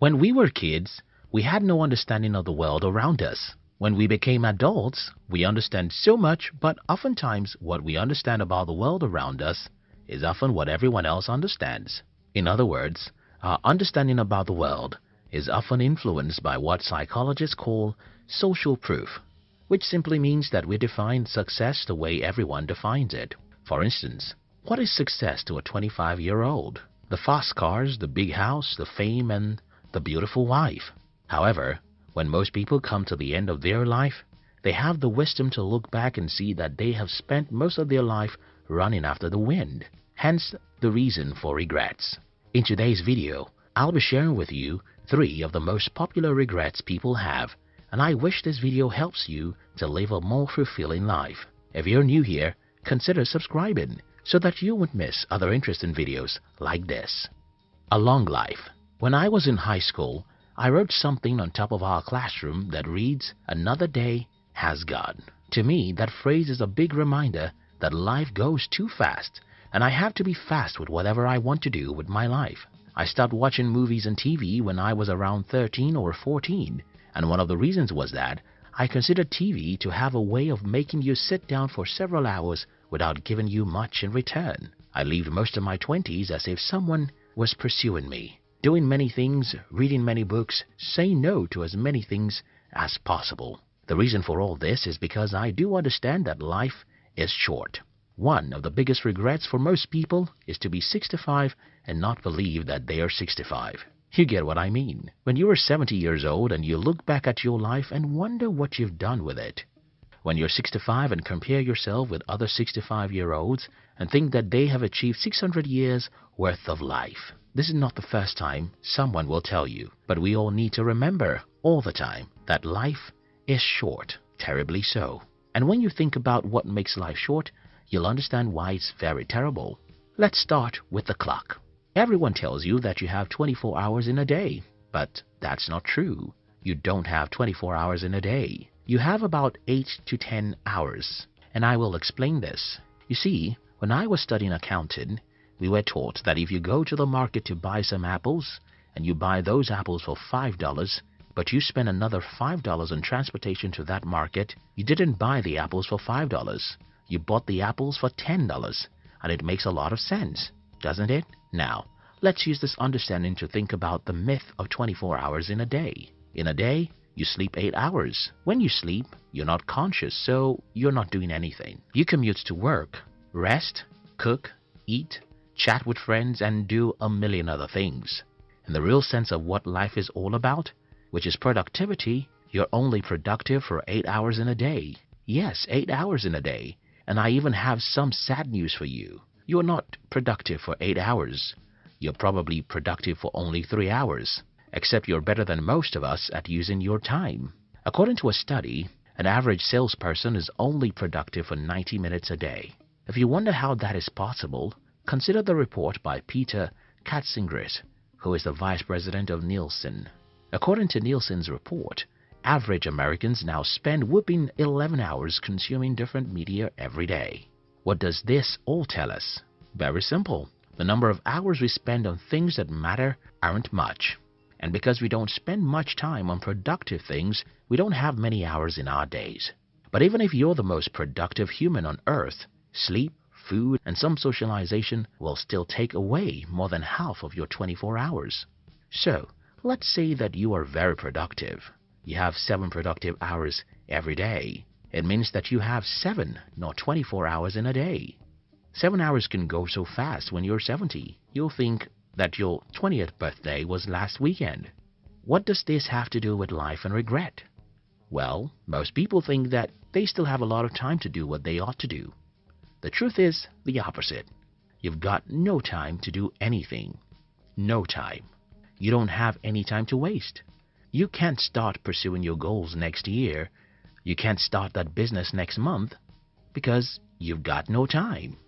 When we were kids, we had no understanding of the world around us. When we became adults, we understand so much, but oftentimes what we understand about the world around us is often what everyone else understands. In other words, our understanding about the world is often influenced by what psychologists call social proof, which simply means that we define success the way everyone defines it. For instance, what is success to a 25 year old? The fast cars, the big house, the fame, and the beautiful wife. However, when most people come to the end of their life, they have the wisdom to look back and see that they have spent most of their life running after the wind. Hence, the reason for regrets. In today's video, I'll be sharing with you three of the most popular regrets people have and I wish this video helps you to live a more fulfilling life. If you're new here, consider subscribing so that you won't miss other interesting videos like this. A long life. When I was in high school, I wrote something on top of our classroom that reads, Another day has gone. To me, that phrase is a big reminder that life goes too fast and I have to be fast with whatever I want to do with my life. I stopped watching movies and TV when I was around 13 or 14 and one of the reasons was that I considered TV to have a way of making you sit down for several hours without giving you much in return. I lived most of my 20s as if someone was pursuing me, doing many things, reading many books, say no to as many things as possible. The reason for all this is because I do understand that life is short. One of the biggest regrets for most people is to be 65 and not believe that they are 65. You get what I mean. When you are 70 years old and you look back at your life and wonder what you've done with it. When you're 65 and compare yourself with other 65 year olds and think that they have achieved 600 years worth of life. This is not the first time someone will tell you, but we all need to remember all the time that life is short, terribly so. And when you think about what makes life short, you'll understand why it's very terrible. Let's start with the clock. Everyone tells you that you have 24 hours in a day, but that's not true. You don't have 24 hours in a day. You have about 8 to 10 hours, and I will explain this. You see, when I was studying accounting, we were taught that if you go to the market to buy some apples, and you buy those apples for $5, but you spend another $5 on transportation to that market, you didn't buy the apples for $5. You bought the apples for $10, and it makes a lot of sense doesn't it? Now, let's use this understanding to think about the myth of 24 hours in a day. In a day, you sleep 8 hours. When you sleep, you're not conscious, so you're not doing anything. You commute to work, rest, cook, eat, chat with friends, and do a million other things. In the real sense of what life is all about, which is productivity, you're only productive for 8 hours in a day. Yes, 8 hours in a day. And I even have some sad news for you. You're not productive for 8 hours. You're probably productive for only 3 hours, except you're better than most of us at using your time. According to a study, an average salesperson is only productive for 90 minutes a day. If you wonder how that is possible, consider the report by Peter Katsingris, who is the vice president of Nielsen. According to Nielsen's report, average Americans now spend whooping 11 hours consuming different media every day. What does this all tell us? Very simple. The number of hours we spend on things that matter aren't much. And because we don't spend much time on productive things, we don't have many hours in our days. But even if you're the most productive human on earth, sleep, food, and some socialization will still take away more than half of your 24 hours. So, let's say that you are very productive. You have seven productive hours every day. It means that you have 7, not 24 hours in a day. 7 hours can go so fast when you're 70. You'll think that your 20th birthday was last weekend. What does this have to do with life and regret? Well, most people think that they still have a lot of time to do what they ought to do. The truth is the opposite. You've got no time to do anything. No time. You don't have any time to waste. You can't start pursuing your goals next year you can't start that business next month because you've got no time.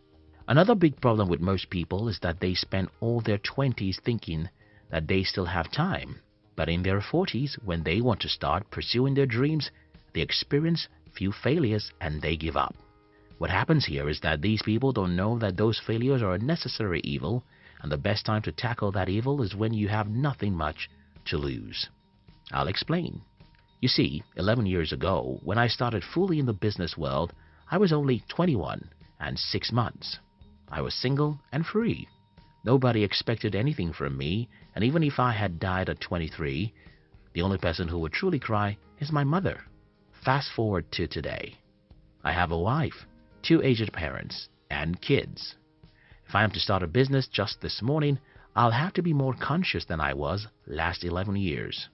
Another big problem with most people is that they spend all their 20s thinking that they still have time. But in their 40s, when they want to start pursuing their dreams, they experience few failures and they give up. What happens here is that these people don't know that those failures are a necessary evil and the best time to tackle that evil is when you have nothing much to lose. I'll explain. You see, 11 years ago, when I started fully in the business world, I was only 21 and 6 months. I was single and free. Nobody expected anything from me, and even if I had died at 23, the only person who would truly cry is my mother. Fast forward to today. I have a wife, two aged parents, and kids. If I am to start a business just this morning, I'll have to be more conscious than I was last 11 years.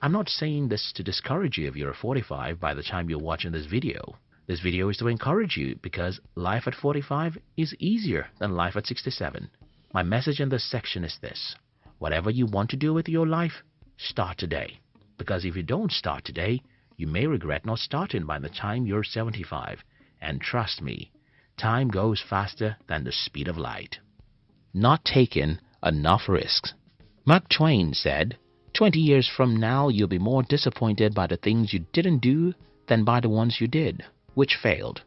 I'm not saying this to discourage you if you're 45 by the time you're watching this video. This video is to encourage you because life at 45 is easier than life at 67. My message in this section is this. Whatever you want to do with your life, start today. Because if you don't start today, you may regret not starting by the time you're 75. And trust me, time goes faster than the speed of light. Not taking enough risks. Mark Twain said, 20 years from now, you'll be more disappointed by the things you didn't do than by the ones you did, which failed.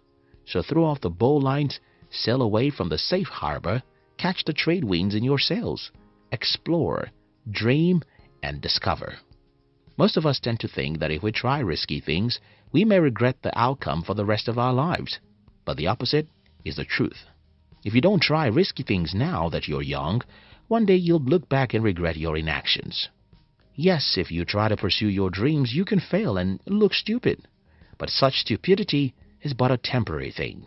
So throw off the bowlines, sail away from the safe harbor, catch the trade winds in your sails, explore, dream, and discover. Most of us tend to think that if we try risky things, we may regret the outcome for the rest of our lives. But the opposite is the truth. If you don't try risky things now that you're young, one day you'll look back and regret your inactions. Yes, if you try to pursue your dreams, you can fail and look stupid. But such stupidity is but a temporary thing.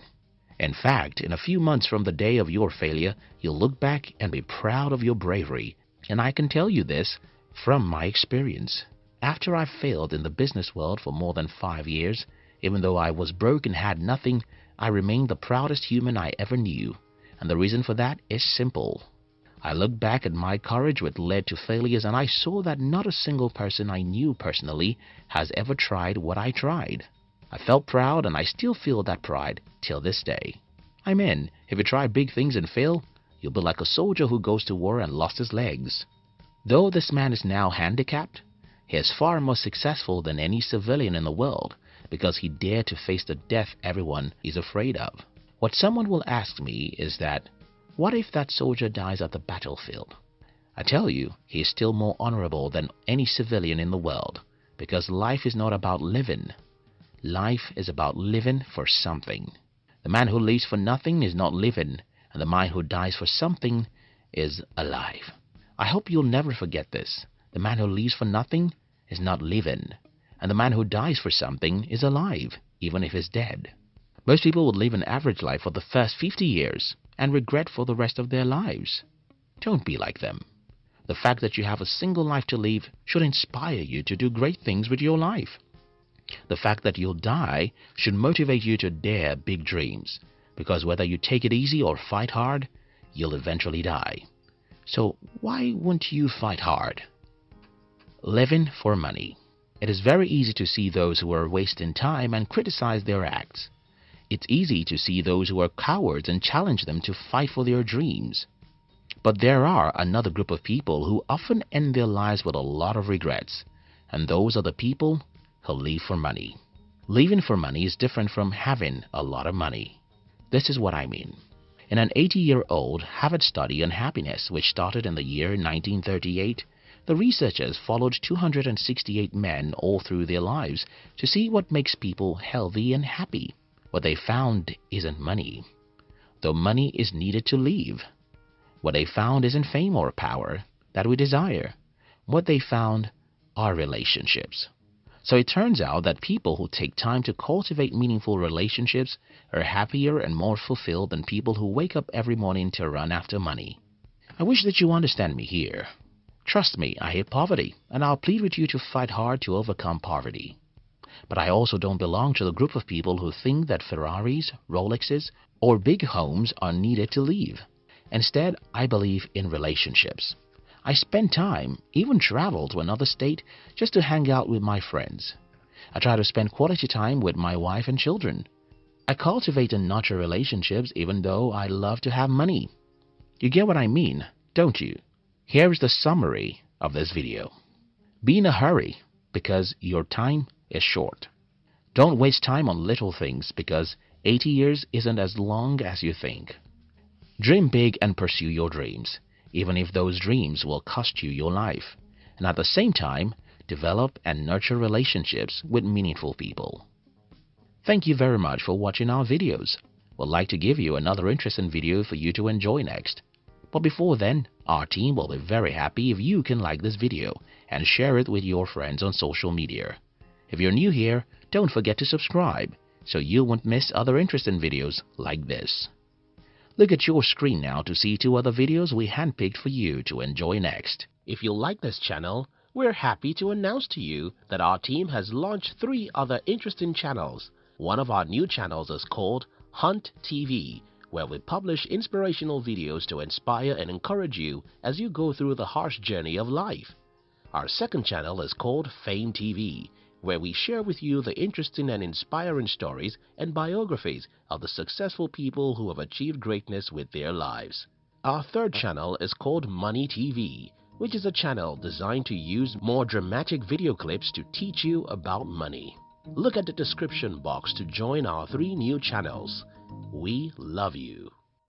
In fact, in a few months from the day of your failure, you'll look back and be proud of your bravery. And I can tell you this from my experience. After I failed in the business world for more than five years, even though I was broke and had nothing, I remained the proudest human I ever knew. And the reason for that is simple. I looked back at my courage which led to failures and I saw that not a single person I knew personally has ever tried what I tried. I felt proud and I still feel that pride till this day. I mean, if you try big things and fail, you'll be like a soldier who goes to war and lost his legs. Though this man is now handicapped, he is far more successful than any civilian in the world because he dared to face the death everyone is afraid of. What someone will ask me is that what if that soldier dies at the battlefield? I tell you, he is still more honorable than any civilian in the world because life is not about living. Life is about living for something. The man who lives for nothing is not living, and the man who dies for something is alive. I hope you'll never forget this. The man who lives for nothing is not living, and the man who dies for something is alive, even if he's dead. Most people would live an average life for the first 50 years and regret for the rest of their lives. Don't be like them. The fact that you have a single life to live should inspire you to do great things with your life. The fact that you'll die should motivate you to dare big dreams, because whether you take it easy or fight hard, you'll eventually die. So why won't you fight hard? Living for money. It is very easy to see those who are wasting time and criticize their acts. It's easy to see those who are cowards and challenge them to fight for their dreams. But there are another group of people who often end their lives with a lot of regrets, and those are the people who live for money. Living for money is different from having a lot of money. This is what I mean. In an 80-year-old Harvard study on happiness which started in the year 1938, the researchers followed 268 men all through their lives to see what makes people healthy and happy. What they found isn't money, though money is needed to live. What they found isn't fame or power that we desire. What they found are relationships. So it turns out that people who take time to cultivate meaningful relationships are happier and more fulfilled than people who wake up every morning to run after money. I wish that you understand me here. Trust me, I hate poverty, and I'll plead with you to fight hard to overcome poverty. But I also don't belong to the group of people who think that Ferraris, Rolexes, or big homes are needed to live. Instead, I believe in relationships. I spend time, even travel to another state just to hang out with my friends. I try to spend quality time with my wife and children. I cultivate and nurture relationships even though I love to have money. You get what I mean, don't you? Here is the summary of this video. Be in a hurry because your time is short. Don't waste time on little things because 80 years isn't as long as you think. Dream big and pursue your dreams, even if those dreams will cost you your life. and at the same time, develop and nurture relationships with meaningful people. Thank you very much for watching our videos. We'd like to give you another interesting video for you to enjoy next. But before then, our team will be very happy if you can like this video and share it with your friends on social media. If you're new here, don't forget to subscribe so you won't miss other interesting videos like this. Look at your screen now to see two other videos we handpicked for you to enjoy next. If you like this channel, we're happy to announce to you that our team has launched three other interesting channels. One of our new channels is called Hunt TV, where we publish inspirational videos to inspire and encourage you as you go through the harsh journey of life. Our second channel is called Fame TV, where we share with you the interesting and inspiring stories and biographies of the successful people who have achieved greatness with their lives. Our third channel is called Money TV, which is a channel designed to use more dramatic video clips to teach you about money. Look at the description box to join our three new channels. We love you.